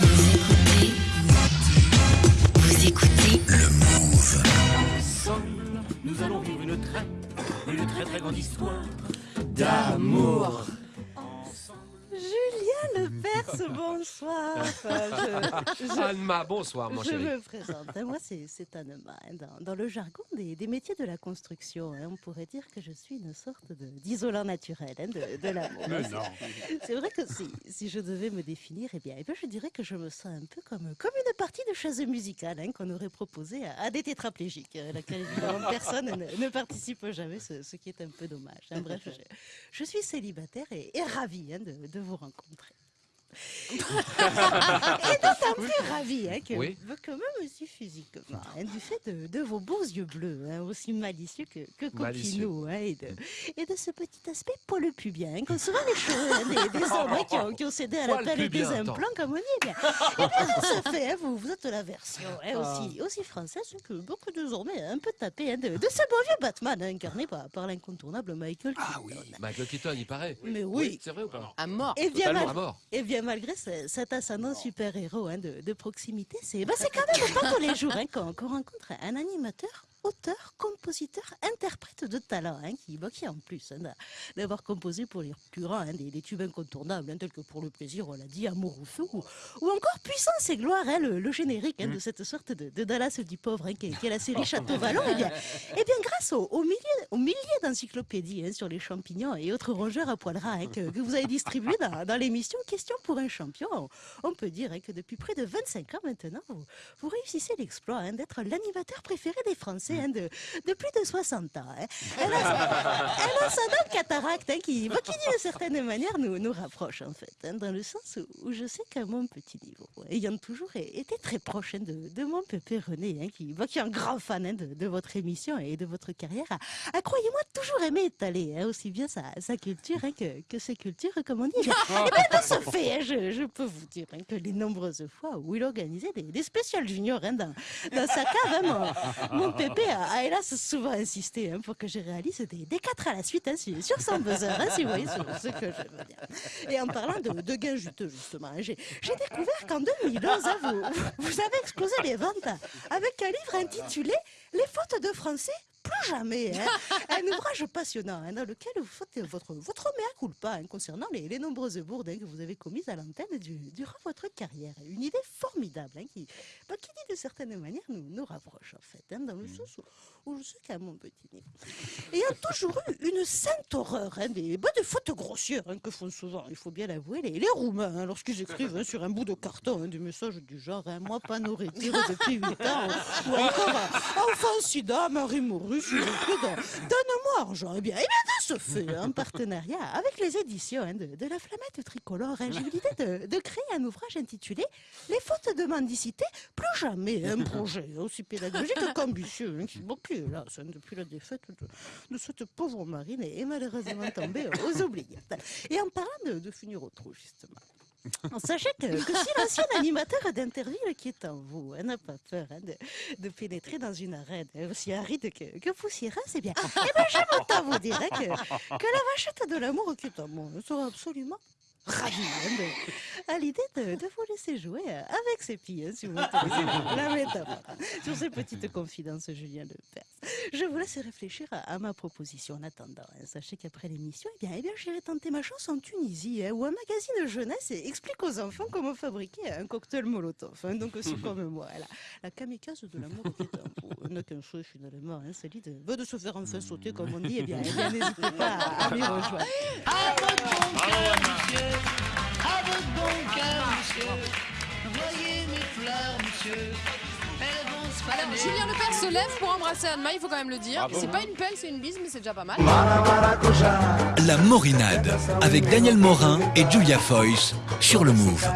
Vous écoutez Vous écoutez Le Move. Ensemble, nous allons vivre une très, une très très grande histoire d'amour. Bonsoir. Enfin, je, je- Anma, bonsoir mon je chéri. me présente. hein. Moi, c'est hein. Dans, dans le jargon des, des métiers de la construction, hein, on pourrait dire que je suis une sorte d'isolant naturel hein, de, de l'amour. C'est vrai que si, si je devais me définir, eh bien, eh bien, je dirais que je me sens un peu comme, comme une partie de chaise musicale hein, qu'on aurait proposée à, à des tétraplégiques, à laquelle évidemment personne ne, ne participe jamais, ce, ce qui est un peu dommage. hein. Bref, je, je suis célibataire et, et ravie hein, de, de vous rencontrer. Et d'autant plus ravie hein, que, Oui. que même aussi physiquement, hein, du fait de, de vos beaux yeux bleus, hein, aussi malicieux que, que hein, et, de, et de ce petit aspect poil pubien, hein, qu'ont souvent les cheveux hein, des, des hommes qui, ont, qui ont cédé à l'appel des implants, comme on dit. Eh bien, eh bien, de ce fait, hein, vous, vous êtes la version hein, aussi, aussi française que beaucoup désormais un peu tapée hein, de, de ce bon vieux Batman hein, incarné par, par l'incontournable Michael Ah oui. Keaton. Michael Keaton, il paraît. Mais oui. C'est vrai ou pas? À mort. Et bien, Totalement mal- à mort. et bien malgré ce- cet ascendant super-héros hein, de, de proximité, c'est bah, quand même pas tous les jours hein, qu'on qu'on rencontre un animateur, auteur, compositeur, interprète de talent, hein, qui, bah, qui en plus hein, d'a- d'avoir composé pour les plus grands hein, des, des tubes incontournables, hein, tels que pour le plaisir, on l'a dit, Amour ou Feu, ou, ou encore Puissance et Gloire, le, le générique de cette sorte de, de Dallas du pauvre, qui, est, qui est la série Château-Vallon, et bien, et bien grâce aux, milliers, d'encyclopédies sur les champignons et autres rongeurs à poil ras que, que vous avez distribuées dans, dans l'émission Question pour un champion, on, peut dire que depuis près de 25 ans maintenant, vous, vous réussissez l'exploit d'être l'animateur préféré des Français hein, de, plus de 60 ans. Hein. Elle a, elle a sa cataracte hein, qui, qui d'une certaine manière nous, nous rapproche en fait, dans le sens où, je sais qu'à mon petit niveau, ayant toujours été très proche de, mon pépé René, qui, est un grand fan de, votre émission et de votre carrière, a, croyez-moi, toujours aimé étaler aussi bien sa, culture que, ses cultures, comme on dit. Bien, eh bien, de ce fait, je, peux vous dire que les nombreuses fois où il organisait des, des spéciales juniors dans, dans sa cave, mon, mon pépé a, a hélas souvent insisté hein, pour que je réalise des, des quatre à la suite hein, sur, son buzzer, hein, si vous voyez ce, que je veux dire. Et en parlant de, de gains juteux, justement, hein, j'ai j'ai découvert qu'en 2011, hein, vous, vous avez explosé les ventes avec un livre intitulé Les fautes de français plus jamais. hein. Un ouvrage passionnant hein, dans lequel vous faites votre, votre mea culpa hein, concernant les, les nombreuses bourdes hein, que vous avez commises à l'antenne du- durant votre carrière. Une idée formidable hein, qui, bah, qui dit de certaine manière nous, nous rapproche en fait, hein, dans le sens où, où je sais qu'à mon petit niveau, ayant toujours eu une sainte horreur hein, des, bah, des fautes grossières hein, que font souvent, il faut bien l'avouer, les, les Roumains hein, lorsqu'ils écrivent sur un bout de carton des messages du genre hein, Moi pas nourriture depuis 8 ans ou encore Enfant sida, mari mouru, pris de- Donne-moi argent. Eh bien, eh bien, de ce fait, en partenariat avec les éditions hein, de, la Flammette tricolore, hein, j'ai eu l'idée de, créer un ouvrage intitulé Les fautes de mendicité, plus jamais un projet aussi pédagogique qu'ambitieux, hein, qui, depuis la défaite de, cette pauvre marine est malheureusement tombée aux oubliettes. Et en parlant de, de finir au trou, justement. Sachez que, que si l'ancien animateur d'Interville qui est en vous hein, n'a pas peur hein, de, de pénétrer dans une arène hein, aussi aride que, que poussiéreuse, eh bien, eh bien j'aime autant vous dire hein, que, que la vachette de l'amour qui est en moi sera absolument ravie hein, de- à l'idée de, de vous laisser jouer euh, avec ses pieds, si vous m'autorisez la métaphore. Sur ces petites confidences, Julien Lepers. Je vous laisse réfléchir à, à ma proposition en attendant. hein. Sachez qu'après l'émission, eh bien, eh bien, j'irai tenter ma chance en Tunisie, hein, où un magazine jeunesse explique aux enfants comment fabriquer un cocktail molotov. hein. donc aussi comme moi, la, la kamikaze de l'amour qui est n'a qu'un souhait finalement, c'est l'idée bah, de se faire enfin sauter, comme on dit. Eh bien, eh n'hésitez pas à, à m'y rejoindre. À votre bon cœur, monsieur. À votre bon cœur, monsieur. Voyez mes fleurs, monsieur. Alors. Julien Lepers se lève pour embrasser Anne-Ma, il faut quand même le dire. c'est pas une pelle, c'est une bise, mais c'est déjà pas mal. La Morinade avec Daniel Morin et Julia Foyce sur le Move.